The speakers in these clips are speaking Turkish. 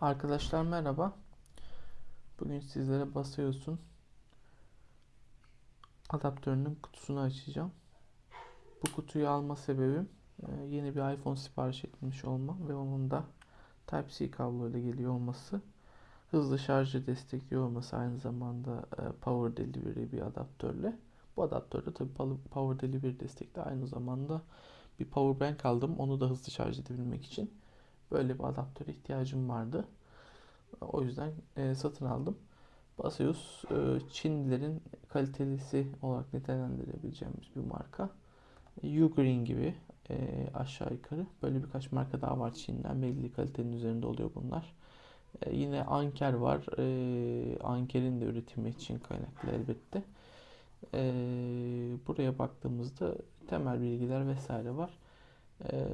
Arkadaşlar merhaba. Bugün sizlere basıyorsun adaptörünün kutusunu açacağım. Bu kutuyu alma sebebim e, yeni bir iPhone sipariş etmiş olmam ve onun da Type-C kabloyla geliyor olması. Hızlı şarjı destekliyor olması aynı zamanda e, Power Delivery bir adaptörle. Bu adaptörde tabii Power Delivery destekli aynı zamanda bir Power Bank aldım. Onu da hızlı şarj edebilmek için. Böyle bir adaptöre ihtiyacım vardı. O yüzden e, satın aldım. Baseus e, Çinlilerin kalitelisi olarak nitelendirebileceğimiz bir marka. Ugreen gibi e, aşağı yukarı. Böyle birkaç marka daha var Çin'den. Belli kalitenin üzerinde oluyor bunlar. E, yine Anker var. E, Anker'in de üretimi Çin kaynaklı elbette. E, buraya baktığımızda temel bilgiler vesaire var. E,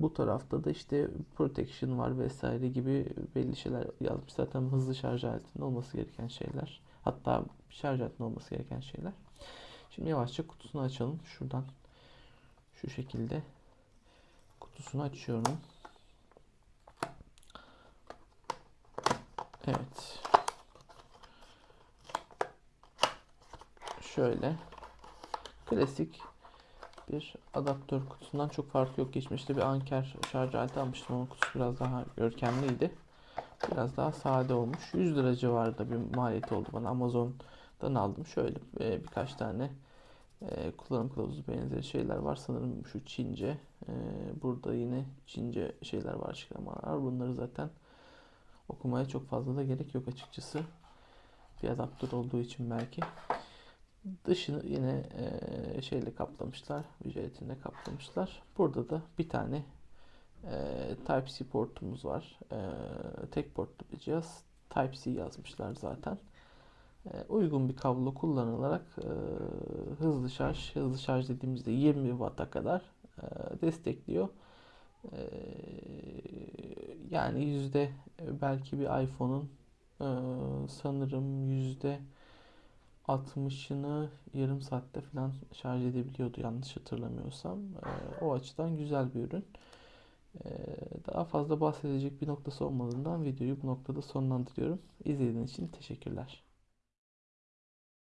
bu tarafta da işte protection var vesaire gibi belli şeyler yazmış. Zaten hızlı şarj aletinde olması gereken şeyler. Hatta şarj aletinde olması gereken şeyler. Şimdi yavaşça kutusunu açalım. Şuradan şu şekilde kutusunu açıyorum. Evet. Şöyle klasik bir adaptör kutusundan çok farkı yok. Geçmişte bir Anker şarj aleti almıştım. Onun kutusu biraz daha görkemliydi. Biraz daha sade olmuş. 100 lira civarında bir maliyeti oldu bana. Amazon'dan aldım. Şöyle e, birkaç tane e, kullanım kılavuzu benzeri şeyler var. Sanırım şu Çince. E, burada yine Çince şeyler var, açıklamalar. Bunları zaten okumaya çok fazla da gerek yok açıkçası. Bir adaptör olduğu için belki. Dışını yine e, şeyle kaplamışlar. Jelatinle kaplamışlar. Burada da bir tane e, Type-C portumuz var. E, tek portlu bir cihaz. Type-C yazmışlar zaten. E, uygun bir kablo kullanılarak e, hızlı şarj, hızlı şarj dediğimizde 20 Watt'a kadar e, destekliyor. E, yani yüzde belki bir iPhone'un e, sanırım yüzde 60'ını yarım saatte falan şarj edebiliyordu yanlış hatırlamıyorsam. E, o açıdan güzel bir ürün. E, daha fazla bahsedecek bir noktası olmadığından videoyu bu noktada sonlandırıyorum. İzlediğiniz için teşekkürler.